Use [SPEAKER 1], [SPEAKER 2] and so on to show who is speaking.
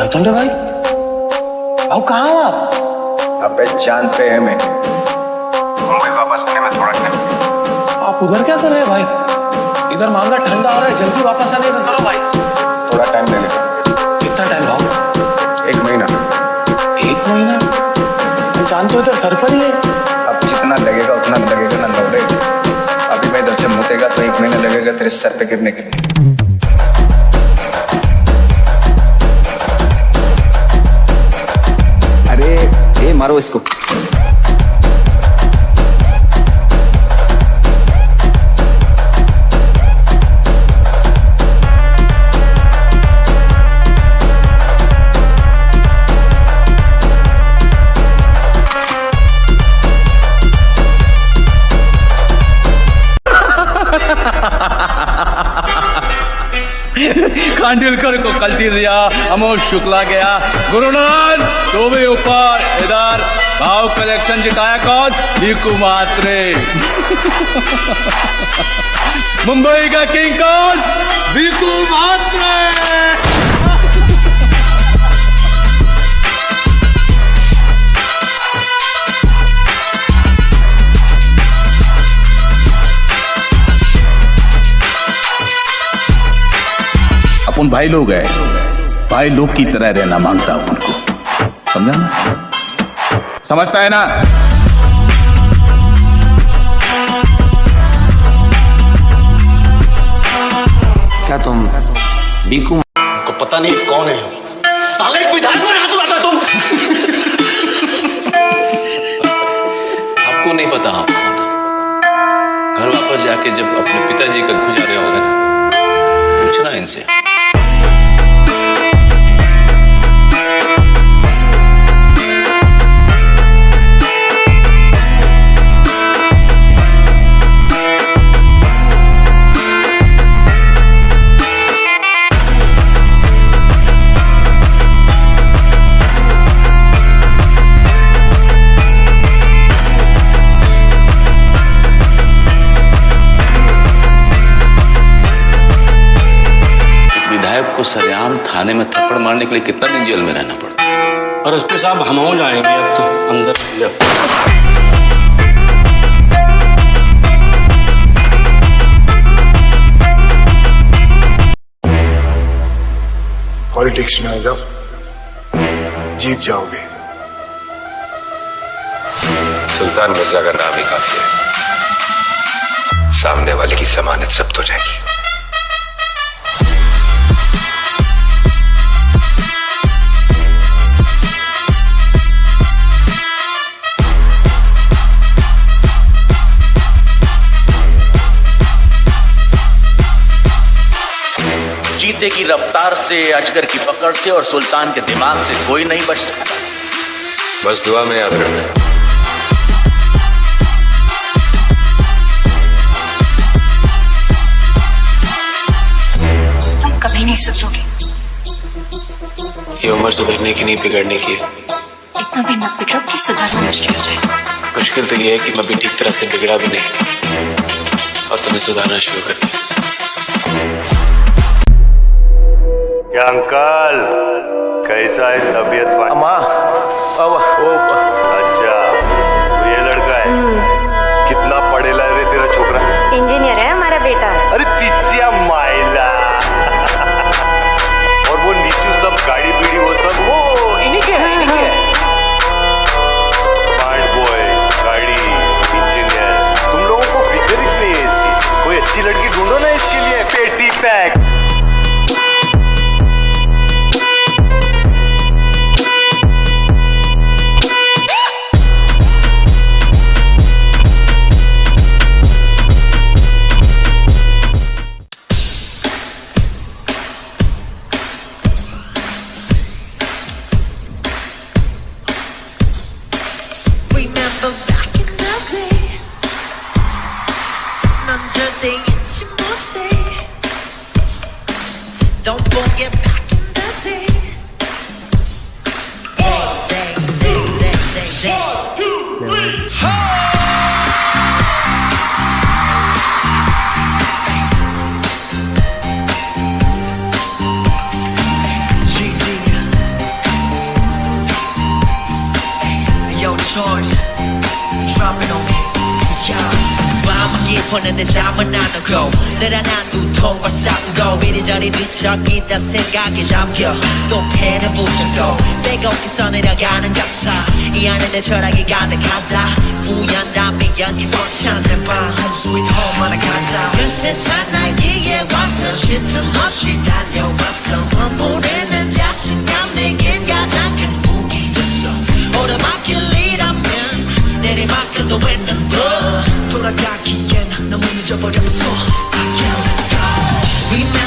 [SPEAKER 1] कैतुंडे भाई भाऊ कहाँ हो आप?
[SPEAKER 2] अबे चाँद पे है मैं मुंबई वापस आने में थोड़ा टाइम
[SPEAKER 1] आप उधर क्या कर रहे हैं भाई? इधर मामला ठंडा हो रहा है जल्दी वापस आने का करो भाई।
[SPEAKER 2] थोड़ा टाइम लेने
[SPEAKER 1] कितना टाइम भाऊ
[SPEAKER 2] एक महीना।
[SPEAKER 1] एक महीना? तुम जानते हो इधर सर पर ही है।
[SPEAKER 2] अब जितना लगेगा उतना लगेगा ना लौटे अभी मैं इधर से मुतेगा तो एक महीना लगेगा तेरे सर पे गिरने के लिए।
[SPEAKER 3] मारो इसको।
[SPEAKER 4] खांडुलकर को कल्टी दिया अमोल शुक्ला गया। गुरुनाथ तो भी ऊपर इधर, भाव कलेक्शन जिताया कौन? दीकू मात्रे। मुंबई का किंग कौन? दीकू मात्रे। अपन भाई लोग है। भाई लोग की तरह रहना माँगता हूँ उनको। समझा ना? समझता है ना?
[SPEAKER 3] क्या तुम बीकू?
[SPEAKER 5] को पता नहीं कौन है। साले में हाथ तुम।
[SPEAKER 6] आपको नहीं पता। घर वापस जाके जब अपने पिताजी का गुजारे होगा ना पूछना इनसे। विधायक को सरेआम थाने में थप्पड़ मारने के लिए कितना दिन जेल में रहना पड़ता है?
[SPEAKER 5] और उसके साहब हम हो जाएँगे अब तो अंदर
[SPEAKER 7] पॉलिटिक्स में अगर जीत जाओगे।
[SPEAKER 8] सुल्तान मिर्ज़ा का नाम ही काफ़ी है। सामने वाले की जमानत जब्त हो जाएगी।
[SPEAKER 9] चीते की रफ्तार से अजगर की पकड़ से और सुल्तान के दिमाग से कोई नहीं बच सकता।
[SPEAKER 8] बस दुआ में याद रखना।
[SPEAKER 10] तुम कभी नहीं सुधरोगे।
[SPEAKER 8] ये उम्र सुधरने की नहीं बिगड़ने की है।
[SPEAKER 10] इतना भी मत बिगड़ो कि सुधरना मुश्किल हो जाए।
[SPEAKER 8] मुश्किल तो ये है कि मैं भी ठीक तरह से बिगड़ा भी नहीं। और तुम्हें सुधारना शुरू कर दिया।
[SPEAKER 11] अंकल कैसा है तबियत?
[SPEAKER 1] अम्मा अब
[SPEAKER 12] Remember back in the day 넌 절대 잊지 못해 Don't forget Storms dropping on me. Yeah. 마음은 깊었는데 잠은 안 오고 늘어난 두통과 싸우고 이리저리 뒤척이다 생각에 잠겨 또 펜을 붙잡고 빼곡해서 내려가는 가사 이 안에 내 철학이 가득하다 우연한 미연이 벅찬 내밤 Home sweet home 하나 간다 그 세상 날개에 와서 쉴틈 없이 달려왔어 when go 돌아가기엔 너무 늦어버렸어 I can't let go